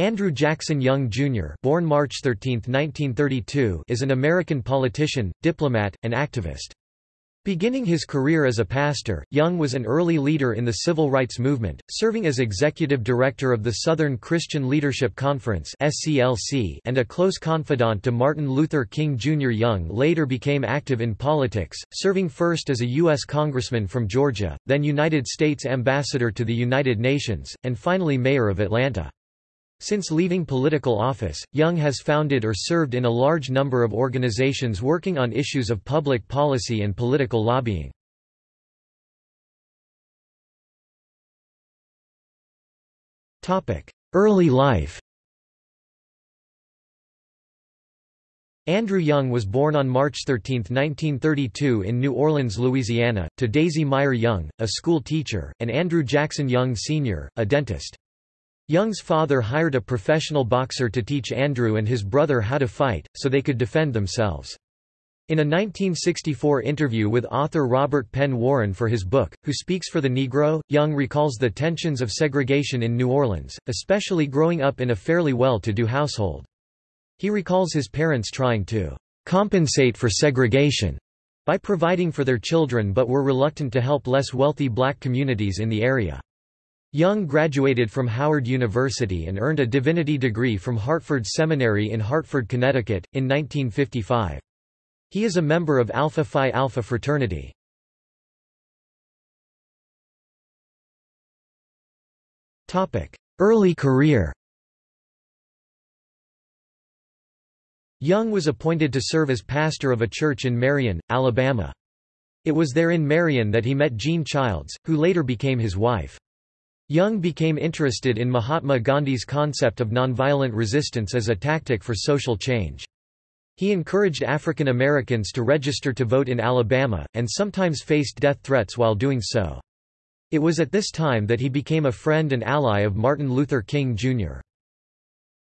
Andrew Jackson Young, Jr. born March 13, 1932, is an American politician, diplomat, and activist. Beginning his career as a pastor, Young was an early leader in the civil rights movement, serving as executive director of the Southern Christian Leadership Conference and a close confidant to Martin Luther King Jr. Young later became active in politics, serving first as a U.S. congressman from Georgia, then United States ambassador to the United Nations, and finally mayor of Atlanta. Since leaving political office, Young has founded or served in a large number of organizations working on issues of public policy and political lobbying. Early life Andrew Young was born on March 13, 1932 in New Orleans, Louisiana, to Daisy Meyer Young, a school teacher, and Andrew Jackson Young Sr., a dentist. Young's father hired a professional boxer to teach Andrew and his brother how to fight, so they could defend themselves. In a 1964 interview with author Robert Penn Warren for his book, Who Speaks for the Negro, Young recalls the tensions of segregation in New Orleans, especially growing up in a fairly well-to-do household. He recalls his parents trying to compensate for segregation by providing for their children but were reluctant to help less wealthy black communities in the area. Young graduated from Howard University and earned a divinity degree from Hartford Seminary in Hartford, Connecticut, in 1955. He is a member of Alpha Phi Alpha fraternity. Early career Young was appointed to serve as pastor of a church in Marion, Alabama. It was there in Marion that he met Jean Childs, who later became his wife. Young became interested in Mahatma Gandhi's concept of nonviolent resistance as a tactic for social change. He encouraged African Americans to register to vote in Alabama, and sometimes faced death threats while doing so. It was at this time that he became a friend and ally of Martin Luther King, Jr.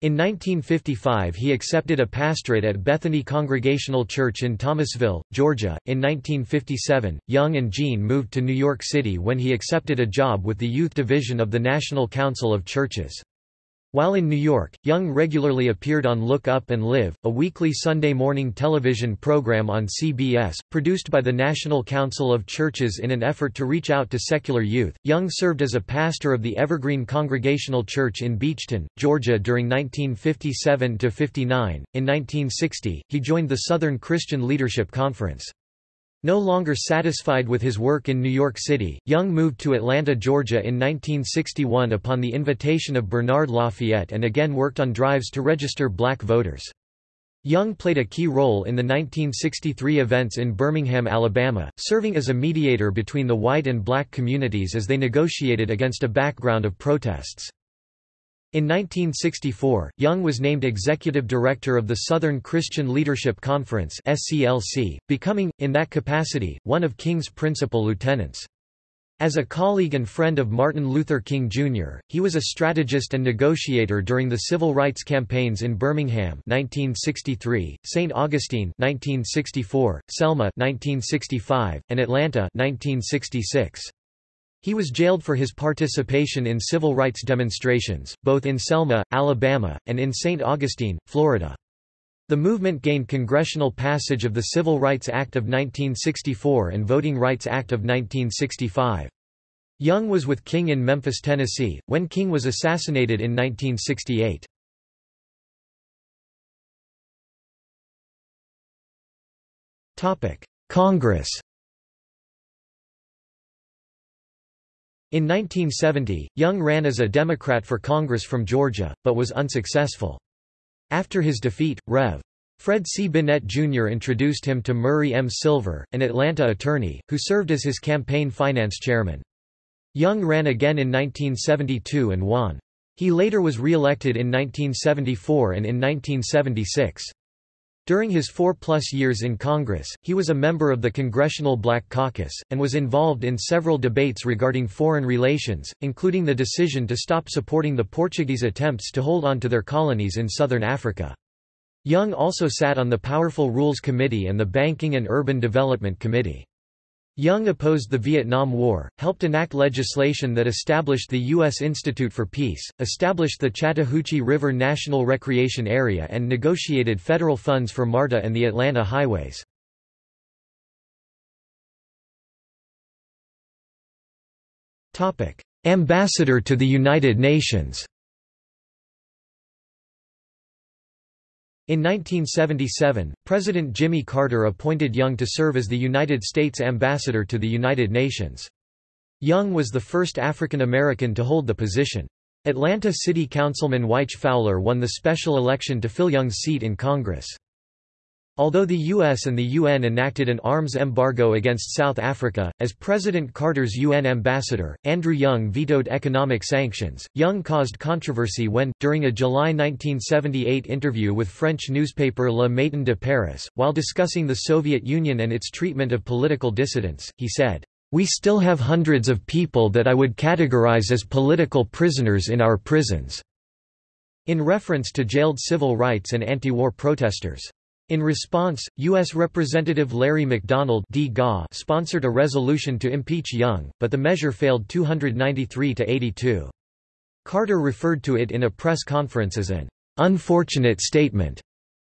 In 1955 he accepted a pastorate at Bethany Congregational Church in Thomasville, Georgia. In 1957, Young and Jean moved to New York City when he accepted a job with the Youth Division of the National Council of Churches. While in New York, Young regularly appeared on Look Up and Live, a weekly Sunday morning television program on CBS, produced by the National Council of Churches in an effort to reach out to secular youth. Young served as a pastor of the Evergreen Congregational Church in Beachton, Georgia during 1957 to 59. In 1960, he joined the Southern Christian Leadership Conference. No longer satisfied with his work in New York City, Young moved to Atlanta, Georgia in 1961 upon the invitation of Bernard Lafayette and again worked on drives to register black voters. Young played a key role in the 1963 events in Birmingham, Alabama, serving as a mediator between the white and black communities as they negotiated against a background of protests. In 1964, Young was named executive director of the Southern Christian Leadership Conference (SCLC), becoming, in that capacity, one of King's principal lieutenants. As a colleague and friend of Martin Luther King Jr., he was a strategist and negotiator during the civil rights campaigns in Birmingham 1963, St. Augustine 1964, Selma 1965, and Atlanta 1966. He was jailed for his participation in civil rights demonstrations, both in Selma, Alabama, and in St. Augustine, Florida. The movement gained congressional passage of the Civil Rights Act of 1964 and Voting Rights Act of 1965. Young was with King in Memphis, Tennessee, when King was assassinated in 1968. Congress In 1970, Young ran as a Democrat for Congress from Georgia, but was unsuccessful. After his defeat, Rev. Fred C. Bennette Jr. introduced him to Murray M. Silver, an Atlanta attorney, who served as his campaign finance chairman. Young ran again in 1972 and won. He later was re-elected in 1974 and in 1976. During his four-plus years in Congress, he was a member of the Congressional Black Caucus, and was involved in several debates regarding foreign relations, including the decision to stop supporting the Portuguese attempts to hold on to their colonies in southern Africa. Young also sat on the Powerful Rules Committee and the Banking and Urban Development Committee. Young opposed the Vietnam War, helped enact legislation that established the U.S. Institute for Peace, established the Chattahoochee River National Recreation Area and negotiated federal funds for MARTA and the Atlanta highways. Ambassador to the United Nations In 1977, President Jimmy Carter appointed Young to serve as the United States ambassador to the United Nations. Young was the first African American to hold the position. Atlanta City Councilman Wyche Fowler won the special election to fill Young's seat in Congress. Although the US and the UN enacted an arms embargo against South Africa, as President Carter's UN ambassador, Andrew Young vetoed economic sanctions. Young caused controversy when, during a July 1978 interview with French newspaper Le Matin de Paris, while discussing the Soviet Union and its treatment of political dissidents, he said, We still have hundreds of people that I would categorize as political prisoners in our prisons, in reference to jailed civil rights and anti-war protesters. In response, U.S. Representative Larry McDonald sponsored a resolution to impeach Young, but the measure failed 293 to 82. Carter referred to it in a press conference as an unfortunate statement.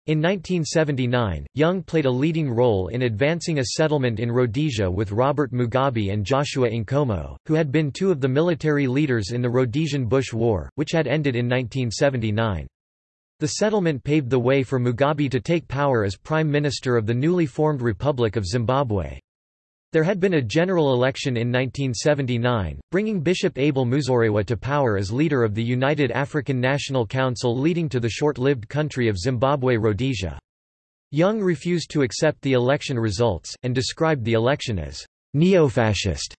In 1979, Young played a leading role in advancing a settlement in Rhodesia with Robert Mugabe and Joshua Nkomo, who had been two of the military leaders in the Rhodesian Bush War, which had ended in 1979. The settlement paved the way for Mugabe to take power as Prime Minister of the newly formed Republic of Zimbabwe. There had been a general election in 1979, bringing Bishop Abel Muzorewa to power as leader of the United African National Council leading to the short-lived country of Zimbabwe Rhodesia. Young refused to accept the election results, and described the election as neo-fascist.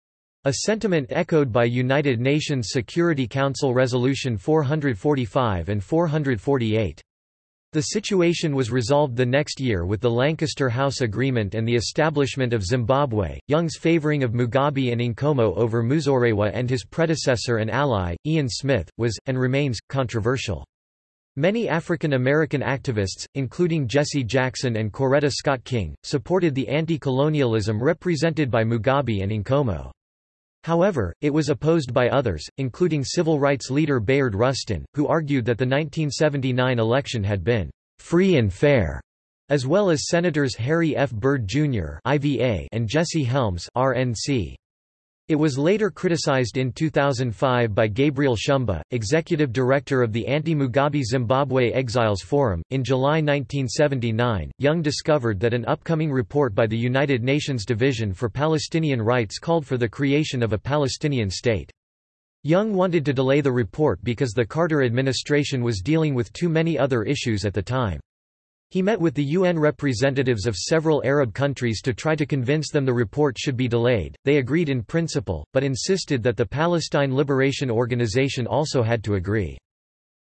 A sentiment echoed by United Nations Security Council Resolution 445 and 448. The situation was resolved the next year with the Lancaster House Agreement and the establishment of Zimbabwe. Young's favoring of Mugabe and Nkomo over Muzorewa and his predecessor and ally, Ian Smith, was, and remains, controversial. Many African American activists, including Jesse Jackson and Coretta Scott King, supported the anti-colonialism represented by Mugabe and Nkomo. However, it was opposed by others, including civil rights leader Bayard Rustin, who argued that the 1979 election had been free and fair, as well as Senators Harry F. Byrd Jr. and Jesse Helms RNC. It was later criticized in 2005 by Gabriel Shumba, executive director of the anti-Mugabe Zimbabwe Exiles Forum. In July 1979, Young discovered that an upcoming report by the United Nations Division for Palestinian Rights called for the creation of a Palestinian state. Young wanted to delay the report because the Carter administration was dealing with too many other issues at the time. He met with the UN representatives of several Arab countries to try to convince them the report should be delayed. They agreed in principle, but insisted that the Palestine Liberation Organization also had to agree.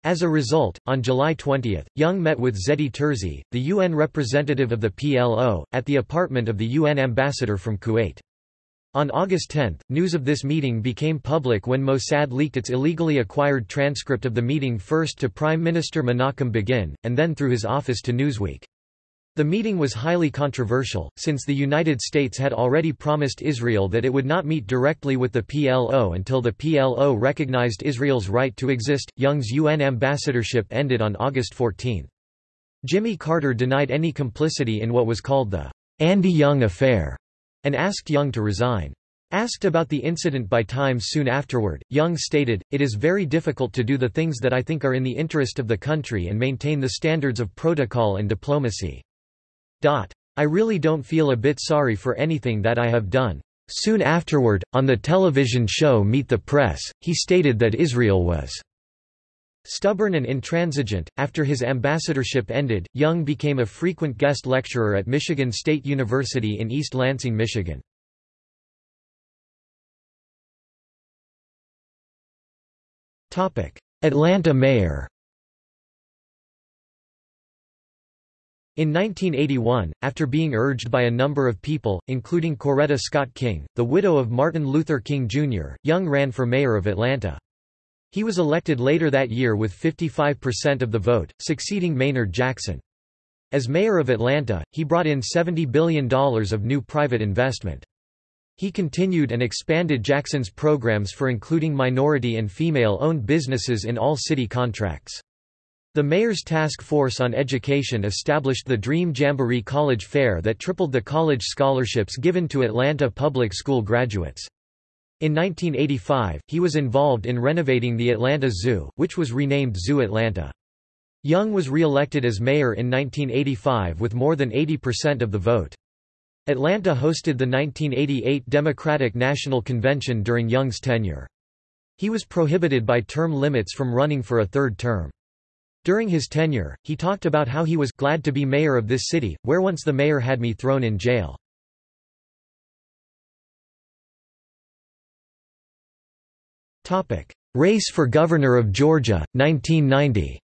As a result, on July 20, Young met with Zehdi Terzi, the UN representative of the PLO, at the apartment of the UN ambassador from Kuwait. On August 10, news of this meeting became public when Mossad leaked its illegally acquired transcript of the meeting first to Prime Minister Menachem Begin, and then through his office to Newsweek. The meeting was highly controversial, since the United States had already promised Israel that it would not meet directly with the PLO until the PLO recognized Israel's right to exist. Young's UN ambassadorship ended on August 14. Jimmy Carter denied any complicity in what was called the Andy Young affair and asked Young to resign. Asked about the incident by Times soon afterward, Young stated, It is very difficult to do the things that I think are in the interest of the country and maintain the standards of protocol and diplomacy. I really don't feel a bit sorry for anything that I have done. Soon afterward, on the television show Meet the Press, he stated that Israel was Stubborn and intransigent, after his ambassadorship ended, Young became a frequent guest lecturer at Michigan State University in East Lansing, Michigan. Atlanta mayor In 1981, after being urged by a number of people, including Coretta Scott King, the widow of Martin Luther King Jr., Young ran for mayor of Atlanta. He was elected later that year with 55% of the vote, succeeding Maynard Jackson. As mayor of Atlanta, he brought in $70 billion of new private investment. He continued and expanded Jackson's programs for including minority and female-owned businesses in all city contracts. The Mayor's Task Force on Education established the Dream Jamboree College Fair that tripled the college scholarships given to Atlanta public school graduates. In 1985, he was involved in renovating the Atlanta Zoo, which was renamed Zoo Atlanta. Young was re-elected as mayor in 1985 with more than 80% of the vote. Atlanta hosted the 1988 Democratic National Convention during Young's tenure. He was prohibited by term limits from running for a third term. During his tenure, he talked about how he was glad to be mayor of this city, where once the mayor had me thrown in jail. Race for Governor of Georgia, 1990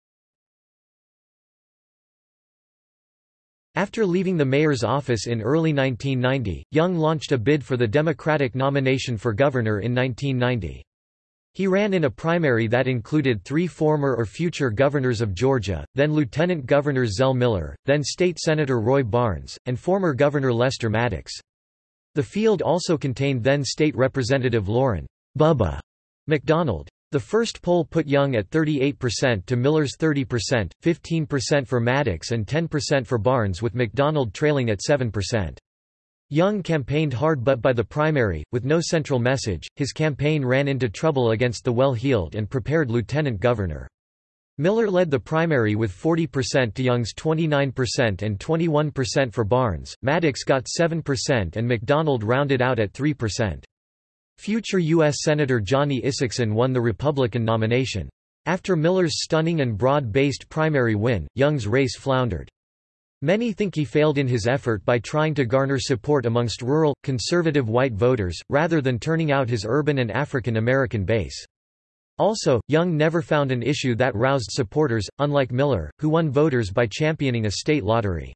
After leaving the mayor's office in early 1990, Young launched a bid for the Democratic nomination for governor in 1990. He ran in a primary that included three former or future governors of Georgia, then Lieutenant Governor Zell Miller, then State Senator Roy Barnes, and former Governor Lester Maddox. The field also contained then State Representative Lauren Bubba McDonald. The first poll put Young at 38% to Miller's 30%, 15% for Maddox and 10% for Barnes with McDonald trailing at 7%. Young campaigned hard but by the primary, with no central message, his campaign ran into trouble against the well-heeled and prepared lieutenant governor. Miller led the primary with 40% to Young's 29% and 21% for Barnes, Maddox got 7% and McDonald rounded out at 3%. Future U.S. Senator Johnny Isakson won the Republican nomination. After Miller's stunning and broad-based primary win, Young's race floundered. Many think he failed in his effort by trying to garner support amongst rural, conservative white voters, rather than turning out his urban and African American base. Also, Young never found an issue that roused supporters, unlike Miller, who won voters by championing a state lottery.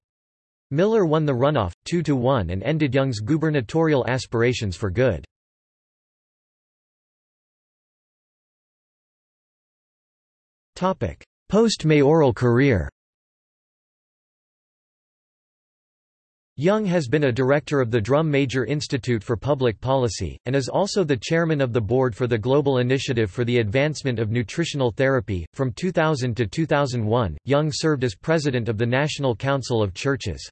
Miller won the runoff, 2–1 and ended Young's gubernatorial aspirations for good. Post-mayoral career Young has been a director of the Drum Major Institute for Public Policy, and is also the chairman of the board for the Global Initiative for the Advancement of Nutritional Therapy. From 2000 to 2001, Young served as president of the National Council of Churches.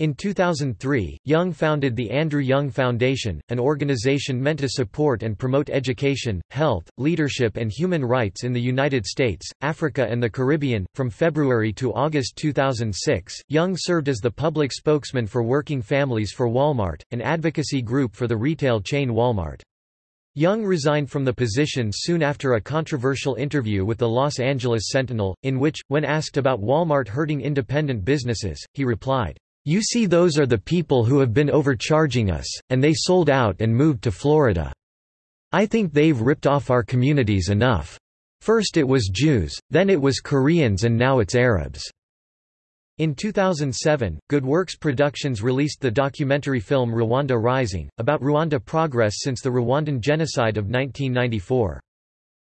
In 2003, Young founded the Andrew Young Foundation, an organization meant to support and promote education, health, leadership, and human rights in the United States, Africa, and the Caribbean. From February to August 2006, Young served as the public spokesman for Working Families for Walmart, an advocacy group for the retail chain Walmart. Young resigned from the position soon after a controversial interview with the Los Angeles Sentinel, in which, when asked about Walmart hurting independent businesses, he replied, you see those are the people who have been overcharging us, and they sold out and moved to Florida. I think they've ripped off our communities enough. First it was Jews, then it was Koreans and now it's Arabs." In 2007, Good Works Productions released the documentary film Rwanda Rising, about Rwanda progress since the Rwandan genocide of 1994.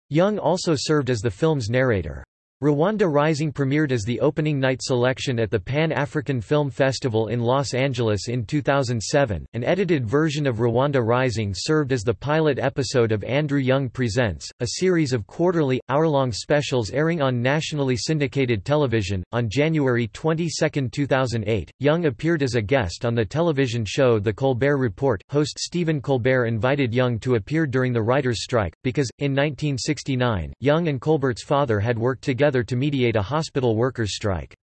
Young also served as the film's narrator. Rwanda Rising premiered as the opening night selection at the Pan-African Film Festival in Los Angeles in 2007. An edited version of Rwanda Rising served as the pilot episode of Andrew Young Presents, a series of quarterly, hour-long specials airing on nationally syndicated television. On January 22, 2008, Young appeared as a guest on the television show The Colbert Report. Host Stephen Colbert invited Young to appear during the writers' strike, because, in 1969, Young and Colbert's father had worked together together to mediate a hospital workers' strike.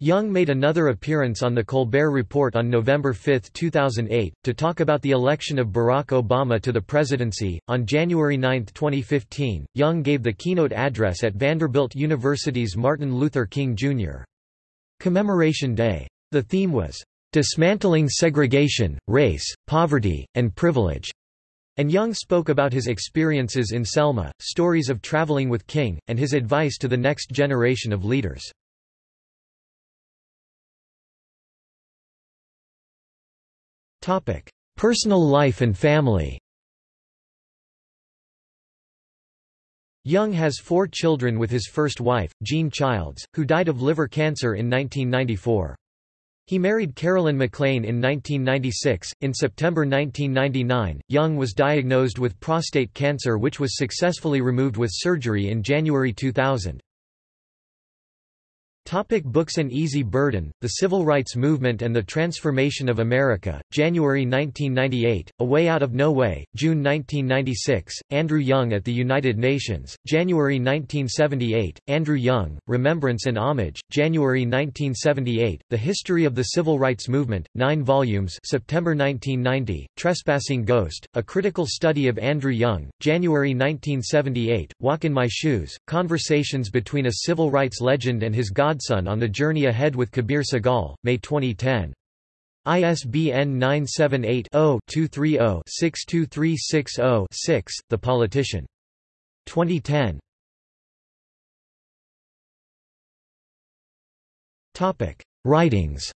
Young made another appearance on The Colbert Report on November 5, 2008, to talk about the election of Barack Obama to the presidency. On January 9, 2015, Young gave the keynote address at Vanderbilt University's Martin Luther King Jr. Commemoration Day. The theme was, Dismantling Segregation, Race, Poverty, and Privilege. And Young spoke about his experiences in Selma, stories of traveling with King, and his advice to the next generation of leaders. Personal life and family Young has four children with his first wife, Jean Childs, who died of liver cancer in 1994. He married Carolyn McLean in 1996. In September 1999, Young was diagnosed with prostate cancer which was successfully removed with surgery in January 2000. Topic books and Easy Burden, The Civil Rights Movement and the Transformation of America, January 1998, A Way Out of No Way, June 1996, Andrew Young at the United Nations, January 1978, Andrew Young, Remembrance and Homage, January 1978, The History of the Civil Rights Movement, 9 volumes September 1990, Trespassing Ghost, A Critical Study of Andrew Young, January 1978, Walk in My Shoes, Conversations Between a Civil Rights Legend and His God Godson on the Journey Ahead with Kabir Sehgal, May 2010. ISBN 978-0-230-62360-6, The Politician. 2010. Writings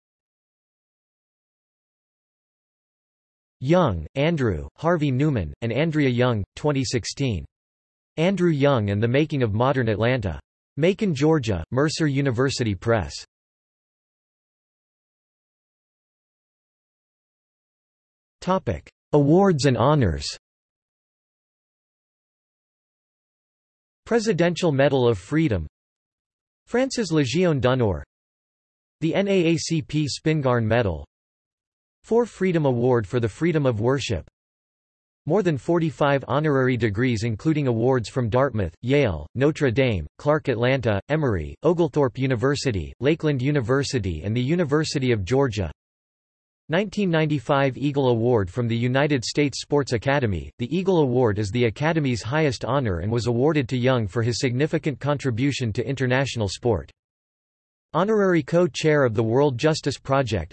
Young, Andrew, Harvey Newman, and Andrea Young, 2016. Andrew Young and the Making of Modern Atlanta. Macon, Georgia, Mercer University Press. Topic: Awards and honors. Presidential Medal of Freedom. France's Légion d'honneur. The NAACP Spingarn Medal. For Freedom Award for the Freedom of Worship more than 45 honorary degrees including awards from Dartmouth, Yale, Notre Dame, Clark Atlanta, Emory, Oglethorpe University, Lakeland University and the University of Georgia 1995 Eagle Award from the United States Sports Academy. The Eagle Award is the Academy's highest honor and was awarded to Young for his significant contribution to international sport. Honorary co-chair of the World Justice Project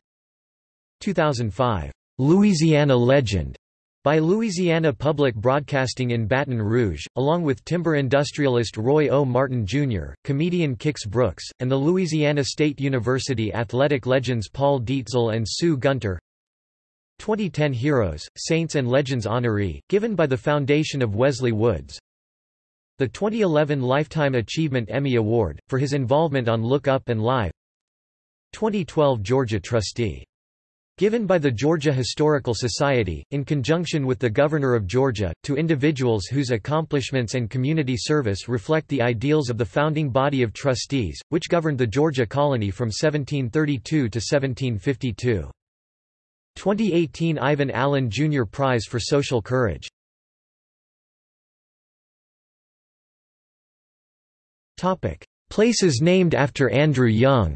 2005 Louisiana Legend by Louisiana Public Broadcasting in Baton Rouge, along with timber industrialist Roy O. Martin Jr., comedian Kix Brooks, and the Louisiana State University athletic legends Paul Dietzel and Sue Gunter. 2010 Heroes, Saints and Legends honoree, given by the Foundation of Wesley Woods. The 2011 Lifetime Achievement Emmy Award, for his involvement on Look Up and Live. 2012 Georgia Trustee Given by the Georgia Historical Society, in conjunction with the Governor of Georgia, to individuals whose accomplishments and community service reflect the ideals of the founding body of trustees, which governed the Georgia colony from 1732 to 1752. 2018 Ivan Allen Jr. Prize for Social Courage Places named after Andrew Young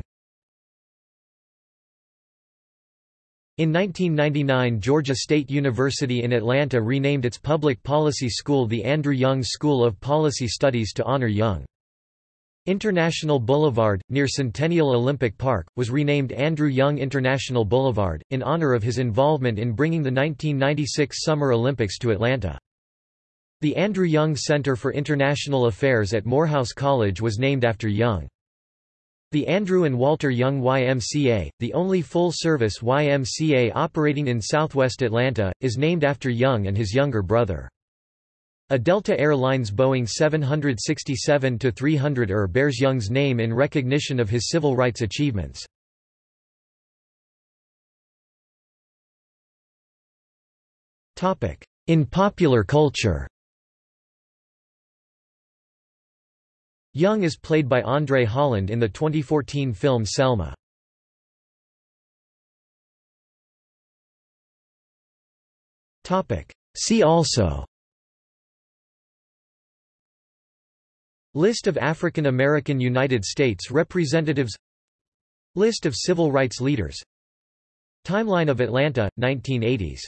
In 1999 Georgia State University in Atlanta renamed its public policy school the Andrew Young School of Policy Studies to honor Young. International Boulevard, near Centennial Olympic Park, was renamed Andrew Young International Boulevard, in honor of his involvement in bringing the 1996 Summer Olympics to Atlanta. The Andrew Young Center for International Affairs at Morehouse College was named after Young. The Andrew and Walter Young YMCA, the only full-service YMCA operating in southwest Atlanta, is named after Young and his younger brother. A Delta Air Lines Boeing 767-300ER bears Young's name in recognition of his civil rights achievements. In popular culture Young is played by Andre Holland in the 2014 film Selma. See also. List of African American United States representatives. List of civil rights leaders. Timeline of Atlanta, 1980s